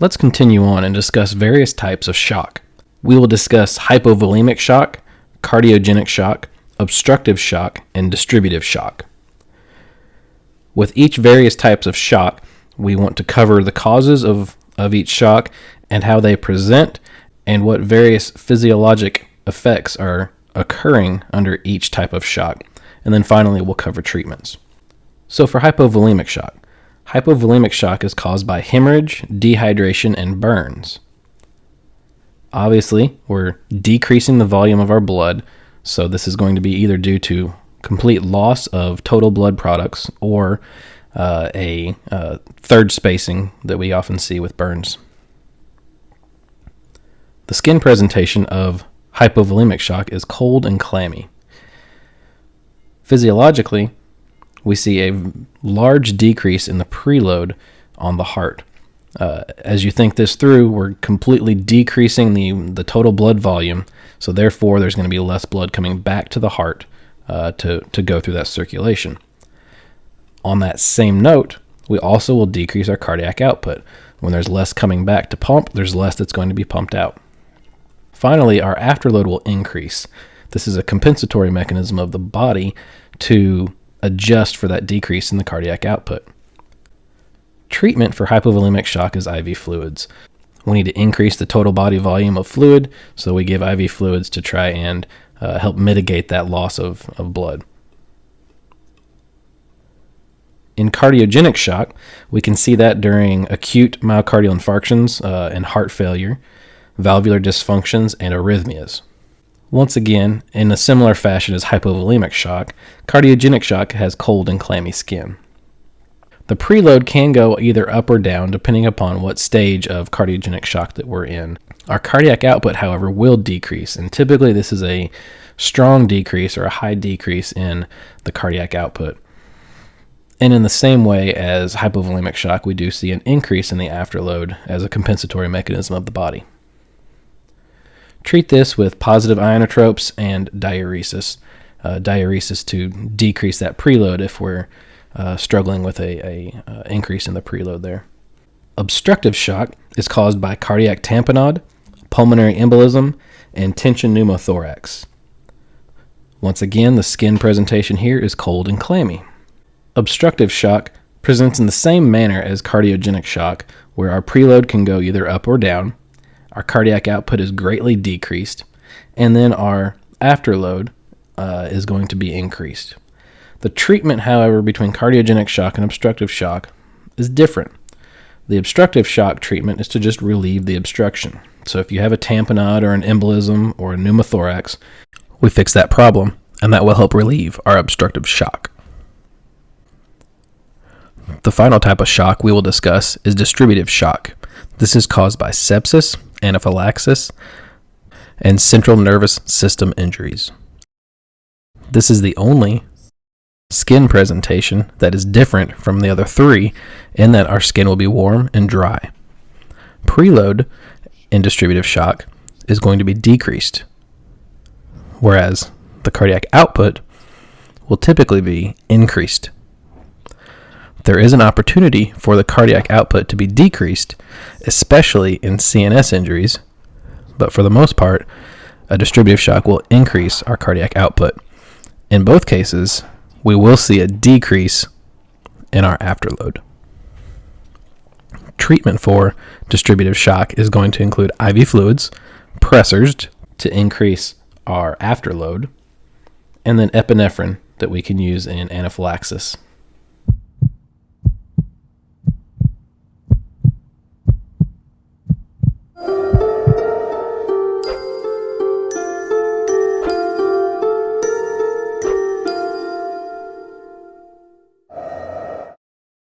Let's continue on and discuss various types of shock. We will discuss hypovolemic shock, cardiogenic shock, obstructive shock, and distributive shock. With each various types of shock, we want to cover the causes of, of each shock and how they present and what various physiologic effects are occurring under each type of shock. And then finally, we'll cover treatments. So, for hypovolemic shock, hypovolemic shock is caused by hemorrhage, dehydration, and burns. Obviously, we're decreasing the volume of our blood, so this is going to be either due to complete loss of total blood products or uh, a uh, third spacing that we often see with burns. The skin presentation of hypovolemic shock is cold and clammy. Physiologically, we see a large decrease in the preload on the heart. Uh, as you think this through, we're completely decreasing the, the total blood volume, so therefore there's going to be less blood coming back to the heart uh, to, to go through that circulation. On that same note, we also will decrease our cardiac output. When there's less coming back to pump, there's less that's going to be pumped out. Finally, our afterload will increase. This is a compensatory mechanism of the body to adjust for that decrease in the cardiac output. Treatment for hypovolemic shock is IV fluids. We need to increase the total body volume of fluid, so we give IV fluids to try and uh, help mitigate that loss of, of blood. In cardiogenic shock, we can see that during acute myocardial infarctions uh, and heart failure, valvular dysfunctions, and arrhythmias. Once again, in a similar fashion as hypovolemic shock, cardiogenic shock has cold and clammy skin. The preload can go either up or down depending upon what stage of cardiogenic shock that we're in. Our cardiac output, however, will decrease, and typically this is a strong decrease or a high decrease in the cardiac output. And in the same way as hypovolemic shock, we do see an increase in the afterload as a compensatory mechanism of the body. Treat this with positive ionotropes and diuresis. Uh, diuresis to decrease that preload if we're uh, struggling with a, a uh, increase in the preload there. Obstructive shock is caused by cardiac tamponade, pulmonary embolism, and tension pneumothorax. Once again, the skin presentation here is cold and clammy. Obstructive shock presents in the same manner as cardiogenic shock, where our preload can go either up or down, our cardiac output is greatly decreased, and then our afterload uh, is going to be increased. The treatment, however, between cardiogenic shock and obstructive shock is different. The obstructive shock treatment is to just relieve the obstruction. So if you have a tamponade or an embolism or a pneumothorax, we fix that problem, and that will help relieve our obstructive shock. The final type of shock we will discuss is distributive shock. This is caused by sepsis, anaphylaxis, and central nervous system injuries. This is the only skin presentation that is different from the other three in that our skin will be warm and dry. Preload in distributive shock is going to be decreased, whereas the cardiac output will typically be increased. There is an opportunity for the cardiac output to be decreased, especially in CNS injuries, but for the most part, a distributive shock will increase our cardiac output. In both cases, we will see a decrease in our afterload. Treatment for distributive shock is going to include IV fluids, pressors to increase our afterload, and then epinephrine that we can use in anaphylaxis.